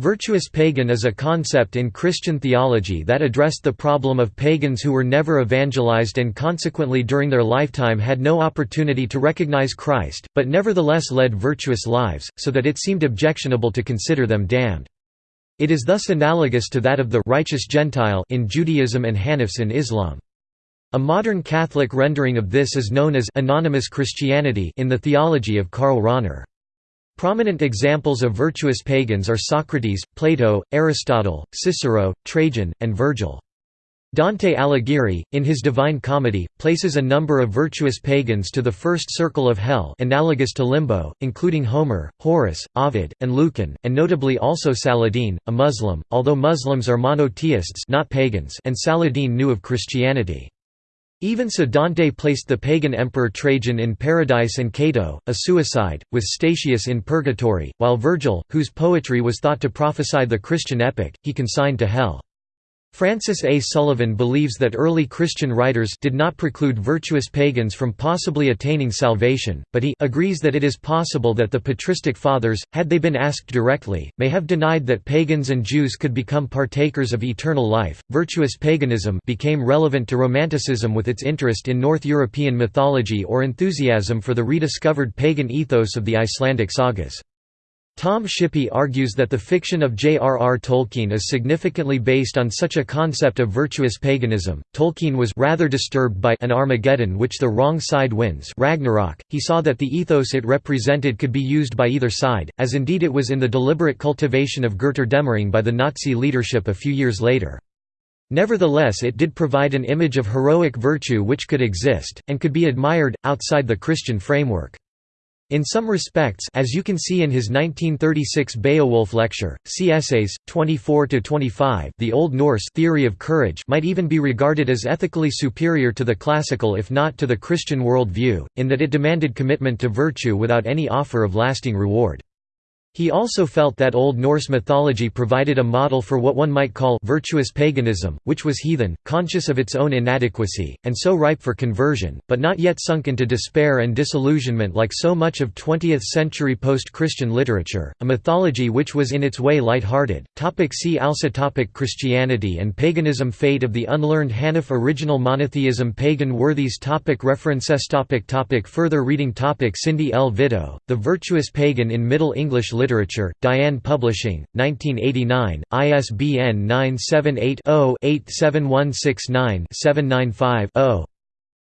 Virtuous pagan is a concept in Christian theology that addressed the problem of pagans who were never evangelized and consequently during their lifetime had no opportunity to recognize Christ, but nevertheless led virtuous lives, so that it seemed objectionable to consider them damned. It is thus analogous to that of the righteous Gentile in Judaism and Hanifs in Islam. A modern Catholic rendering of this is known as anonymous Christianity in the theology of Karl Rahner. Prominent examples of virtuous pagans are Socrates, Plato, Aristotle, Cicero, Trajan, and Virgil. Dante Alighieri, in his Divine Comedy, places a number of virtuous pagans to the first circle of hell analogous to limbo, including Homer, Horace, Ovid, and Lucan, and notably also Saladin, a Muslim, although Muslims are monotheists not pagans and Saladin knew of Christianity. Even so Dante placed the pagan emperor Trajan in paradise and Cato, a suicide, with Statius in purgatory, while Virgil, whose poetry was thought to prophesy the Christian epic, he consigned to hell. Francis A. Sullivan believes that early Christian writers did not preclude virtuous pagans from possibly attaining salvation, but he agrees that it is possible that the patristic fathers, had they been asked directly, may have denied that pagans and Jews could become partakers of eternal life. Virtuous paganism became relevant to Romanticism with its interest in North European mythology or enthusiasm for the rediscovered pagan ethos of the Icelandic sagas. Tom Shippey argues that the fiction of J.R.R. Tolkien is significantly based on such a concept of virtuous paganism. Tolkien was rather disturbed by an Armageddon which the wrong side wins Ragnarok. He saw that the ethos it represented could be used by either side, as indeed it was in the deliberate cultivation of Götterdämmerung by the Nazi leadership a few years later. Nevertheless it did provide an image of heroic virtue which could exist, and could be admired, outside the Christian framework. In some respects as you can see in his 1936 Beowulf lecture, see Essays, 24–25 the Old Norse theory of courage might even be regarded as ethically superior to the classical if not to the Christian world view, in that it demanded commitment to virtue without any offer of lasting reward. He also felt that Old Norse mythology provided a model for what one might call virtuous paganism, which was heathen, conscious of its own inadequacy, and so ripe for conversion, but not yet sunk into despair and disillusionment like so much of 20th-century post-Christian literature, a mythology which was in its way light-hearted. See also topic Christianity and paganism Fate of the unlearned Hanif Original monotheism Pagan worthies topic References topic topic Further reading topic Cindy L. Vitto, The Virtuous Pagan in Middle English Literature, Diane Publishing, 1989, ISBN 978-0-87169-795-0.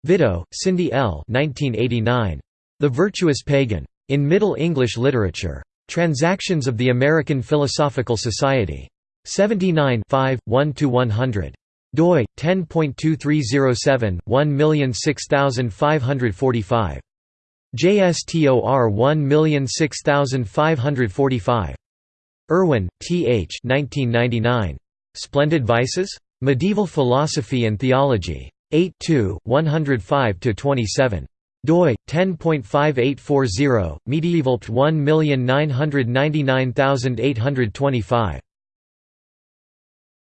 Vitto, Cindy L. 1989. The Virtuous Pagan. In Middle English Literature. Transactions of the American Philosophical Society. 79 1–100 doi 10.2307 1006545 JSTOR 1006545. Irwin, T. H. 1999. Splendid Vices? Medieval Philosophy and Theology. 8 105–27. doi 10.5840 medieval 1999825